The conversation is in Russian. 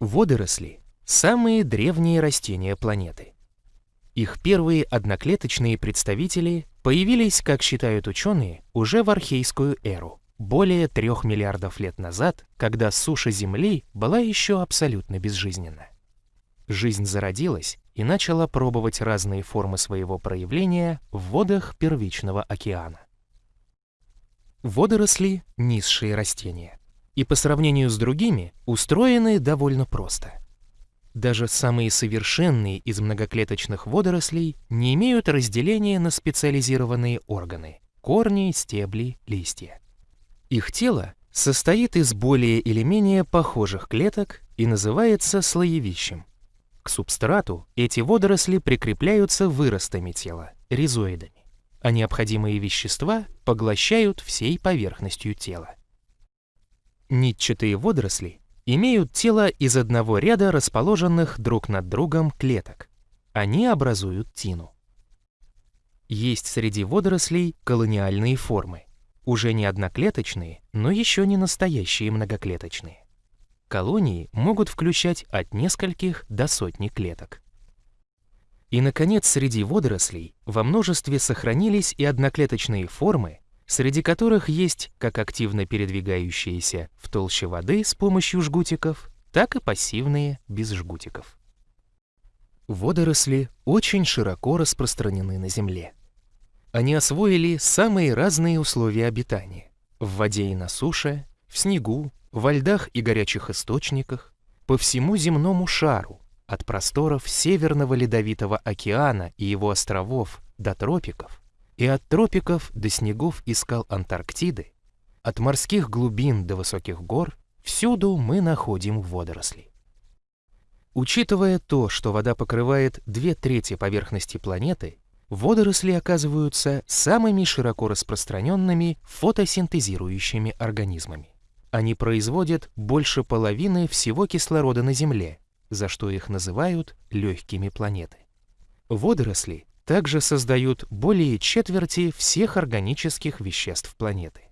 Водоросли – самые древние растения планеты. Их первые одноклеточные представители появились, как считают ученые, уже в архейскую эру, более трех миллиардов лет назад, когда суша Земли была еще абсолютно безжизненна. Жизнь зародилась и начала пробовать разные формы своего проявления в водах первичного океана. Водоросли – низшие растения и по сравнению с другими устроены довольно просто. Даже самые совершенные из многоклеточных водорослей не имеют разделения на специализированные органы – корни, стебли, листья. Их тело состоит из более или менее похожих клеток и называется слоевищем. К субстрату эти водоросли прикрепляются выростами тела – ризоидами, а необходимые вещества поглощают всей поверхностью тела. Нитчатые водоросли имеют тело из одного ряда расположенных друг над другом клеток. Они образуют тину. Есть среди водорослей колониальные формы, уже не одноклеточные, но еще не настоящие многоклеточные. Колонии могут включать от нескольких до сотни клеток. И, наконец, среди водорослей во множестве сохранились и одноклеточные формы, среди которых есть как активно передвигающиеся в толще воды с помощью жгутиков, так и пассивные без жгутиков. Водоросли очень широко распространены на Земле. Они освоили самые разные условия обитания – в воде и на суше, в снегу, во льдах и горячих источниках, по всему земному шару, от просторов Северного Ледовитого океана и его островов до тропиков, и от тропиков до снегов и скал Антарктиды, от морских глубин до высоких гор, всюду мы находим водоросли. Учитывая то, что вода покрывает две трети поверхности планеты, водоросли оказываются самыми широко распространенными фотосинтезирующими организмами. Они производят больше половины всего кислорода на Земле, за что их называют легкими планеты. Водоросли также создают более четверти всех органических веществ планеты.